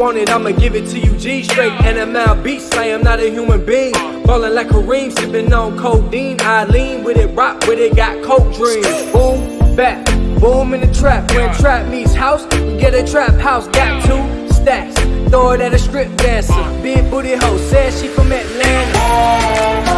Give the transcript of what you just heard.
want it, I'ma give it to you G straight. NML beats, I am not a human being. Ballin' like Kareem, sippin' on codeine. I lean with it, rock with it, got coke dreams. Boom, back, boom in the trap. When trap meets house, we get a trap house. Got two stacks, throw it at a strip dancer. Big booty hoe, said she from Atlanta.